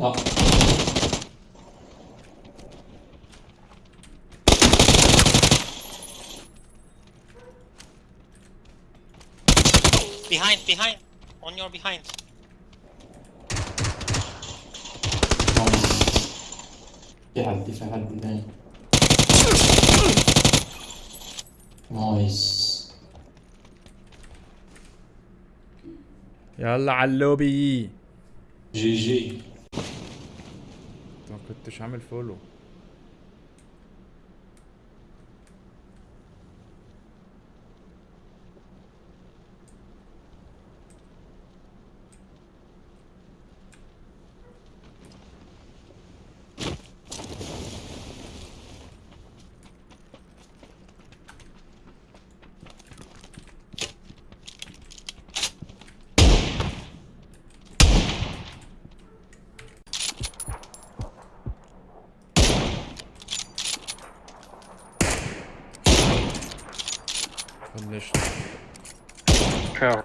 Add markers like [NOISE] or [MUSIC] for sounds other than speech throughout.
لا Behind, behind. On your behind. في حد في حد نايس يلا علوبي جي جي ما كنتش عامل فولو كاو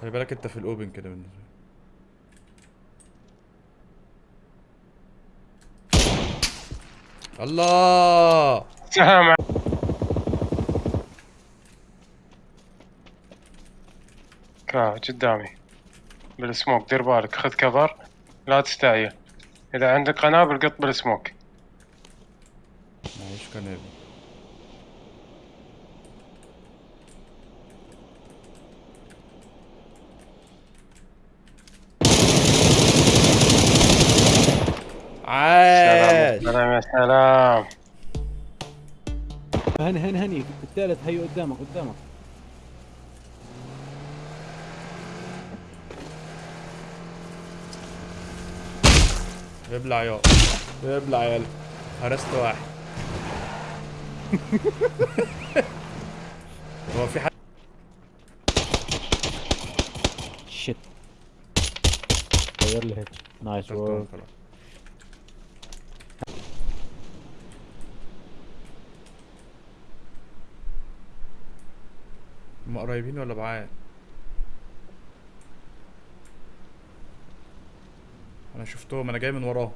خلي بالك انت في الاوبن كده بالنسبة لي الله! سلام. كاو قدامي بالسموك دير بالك خذ كفر لا تستعجل إذا عندك قنابل قط بالسموك. معيش كنابل عاش. سلام. يا سلام. هني هني هني الثالث هي قدامك قدامك. ابلع يا ابلع يلا هرست واحد. [LAUGHS] هو في حد شت غير لي هيك نايس خلاص. هم قريبين ولا بعاد؟ أنا شفتهم أنا جاي من وراهم.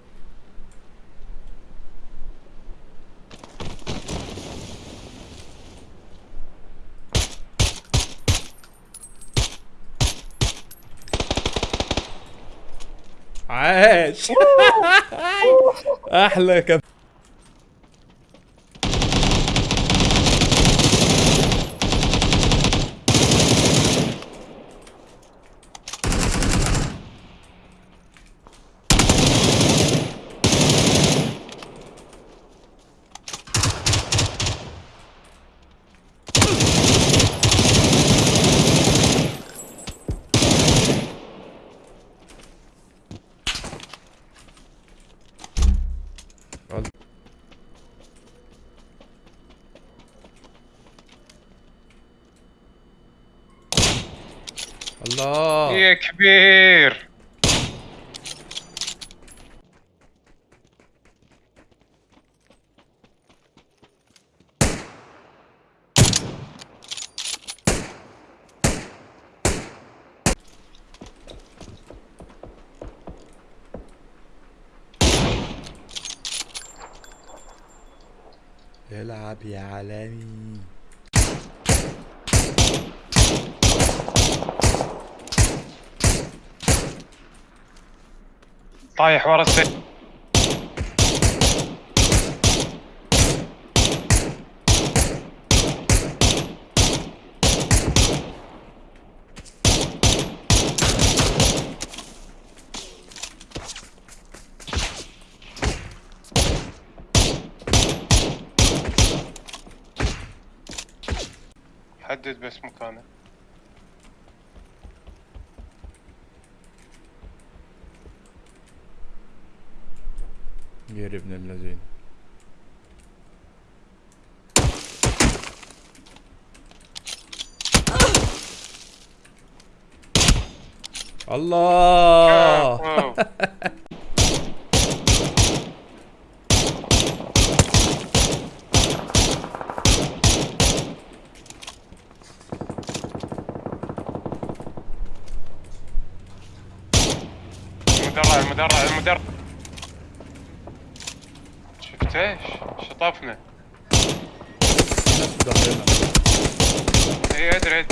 عاش! [LAUGHS] أحلى كم الله. يا كبير. العب يا عالمي. طايح ورا السيف. حدد بس مكانه. يهرب ابن اللذين. الله! المدرع المدرع المدرع. شطفنا ناس في ظهرنا اي ادري ادري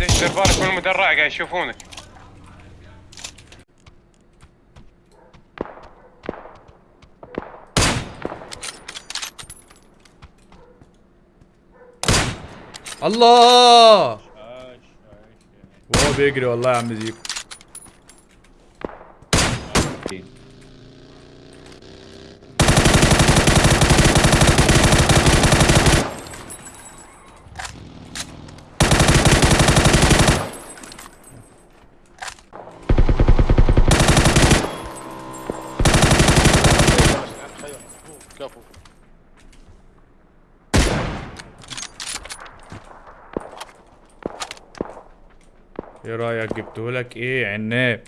ليش دير بالك من المدرع قاعد يشوفونك الله وهو بيجري والله يا عم زيكو إيه رأيك؟ جبتهولك إيه عناب؟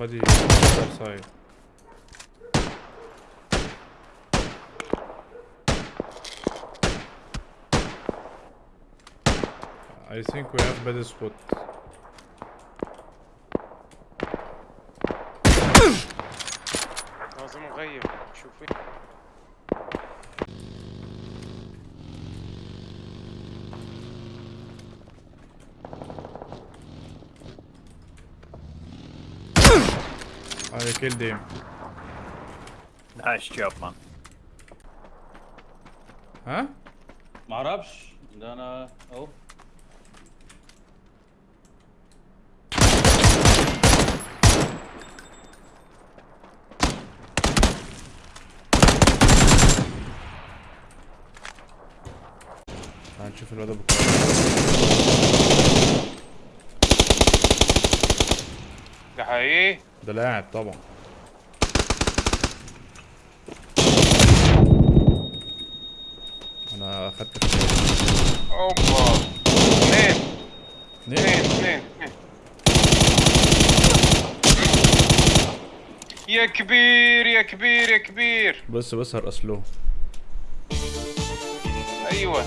Somebody other side. I think we have better spot. لازم نغير شوفي I killed him. Nice job, man. ها؟ ما أعرفش ده أنا اهو تعال نشوف الواد ابو ده حقيقي ده لاعب طبعا. أنا أخدت. أوبا. اثنين اثنين اثنين اثنين. يا كبير يا كبير يا كبير. بص بص هرقص له. أيوه.